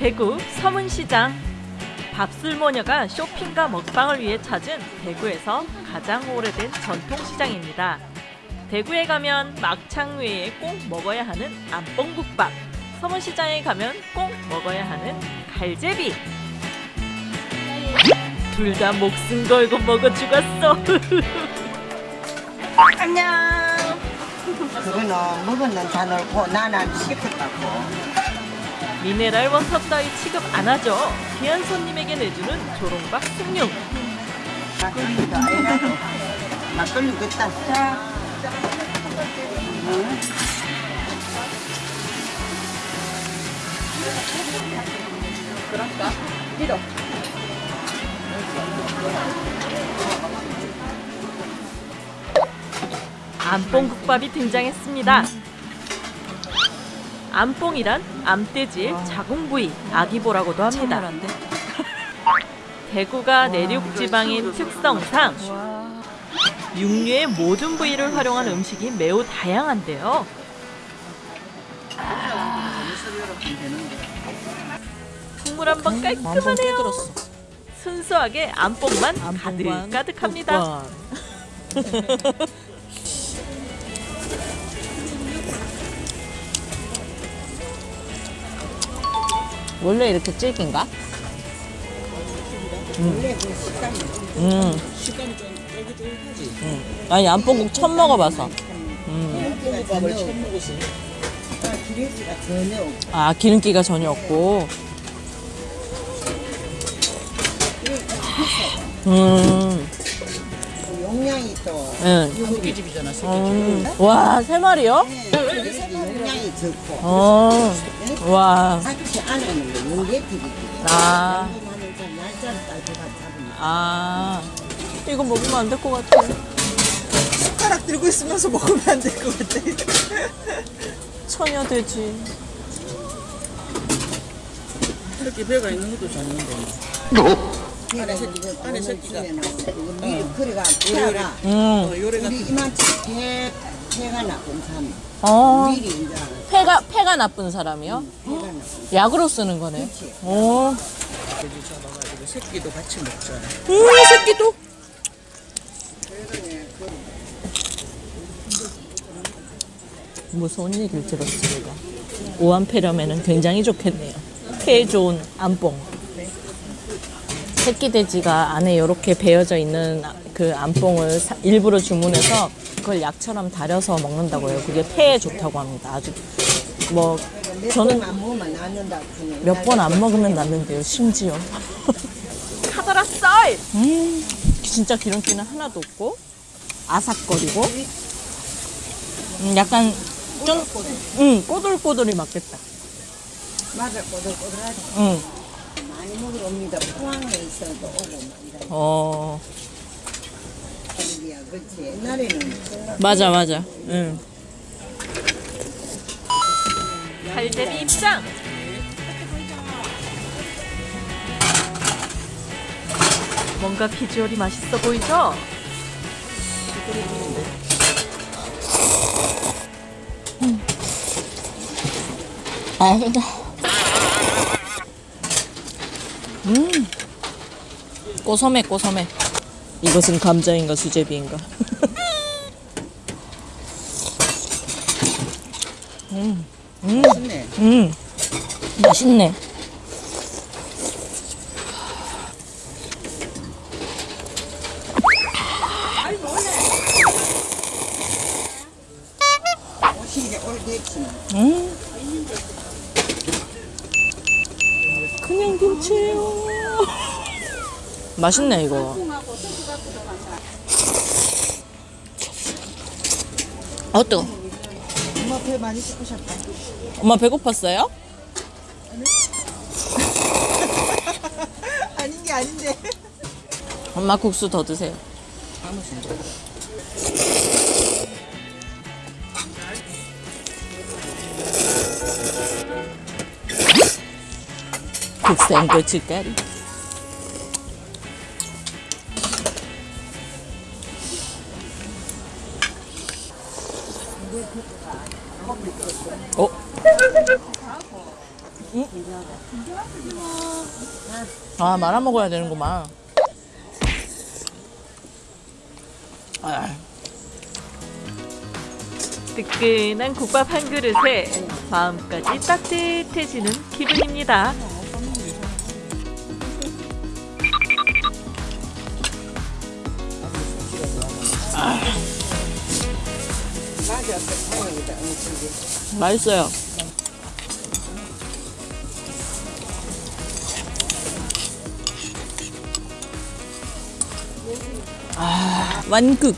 대구 서문시장 밥술모녀가 쇼핑과 먹방을 위해 찾은 대구에서 가장 오래된 전통시장입니다. 대구에 가면 막창 외에 꼭 먹어야 하는 안뽕국밥, 서문시장에 가면 꼭 먹어야 하는 갈제비. 둘 다 목숨 걸고 먹어 죽었어. 안녕. 그거는 먹었는 잔을고 나는 시켰다고. 미네랄 워터 따위 취급 안 하죠. 귀한 손님에게 내주는 조롱박 숭늉. 막걸리도 아니라도 막걸리 자. 응? 그럴까? 필요. 암뽕국밥이 등장했습니다. 암뽕이란 암돼지의 자궁 부위, 아기보라고도 합니다. 대구가 내륙 지방인 특성상 육류의 모든 부위를 활용한 음식이 매우 다양한데요. 국물 한 번 깔끔하네요. 순수하게 암뽕만 가득 가득합니다. 원래 이렇게 질긴가? 음. 쫄깃쫄깃하지? 음. 아니 안뽕국 처음 먹어봐서 음. 아 기름기가 전혀 없고 음. 또 응. 한국집이잖아. 음. 와, 세 마리요? 적고 어. 와. 안에는. 아. 아. 이거 먹으면 안 될 것 같아. 숟가락 들고 있으면서 먹으면 안 될 것 같아. 처녀 돼지. 이렇게 배가 있는 것도 좋는데. 안에 새끼가 안에 새끼가 미리 그래가 태아가 음. 요래 우리 이만치 폐 폐가 나쁜 사람 어. 미리 이제 폐가, 폐가 나쁜 사람이요? 나쁜 약으로 쓰는 거네. 어. 돼지 잡아가지고 새끼도 같이 먹잖아. 음, 새끼도. 무서운 얘기를 들었습니다. 오한폐렴에는 굉장히 좋겠네요. 폐에 좋은 안뽕. 새끼 돼지가 안에 이렇게 배어져 있는 그 안뽕을 사- 일부러 주문해서 그걸 약처럼 달여서 먹는다고요. 그게 폐에 좋다고 합니다. 아주 뭐 저는 몇 번 안 먹으면 몇번안 먹으면 낫는데요. 심지어. 카더라 쌀! 음, 진짜 기름기는 하나도 없고 아삭거리고 음, 약간 좀 음, 꼬들꼬들이 맞겠다. 맞아 꼬들꼬들하지 음, 많이 먹으러 옵니다 포항에 있어도 오고 막 이런 어, 거기야 그렇지 옛날에는 맞아 맞아. 음. 갈대비 입장! 뭔가 비주얼이 맛있어 보이죠? 맛있다. 음, 꼬섬해 꼬섬해. 이것은 감자인가 수제비인가? 맛있네. 음, 맛있네. 게 오래됐지 음. 그냥 김치예요. 맛있네 이거. 어 뜨거. 엄마 배 많이 씻으셨다 엄마 배고팠어요? 아닌 게 아닌데. 엄마 국수 더 드세요. 국생 고춧가루. 어? 응? 아 말아 먹어야 되는구만. 아, 뜨끈한 국밥 한 그릇에 마음까지 따뜻해지는 기분입니다. 맛있어요. 아 완극.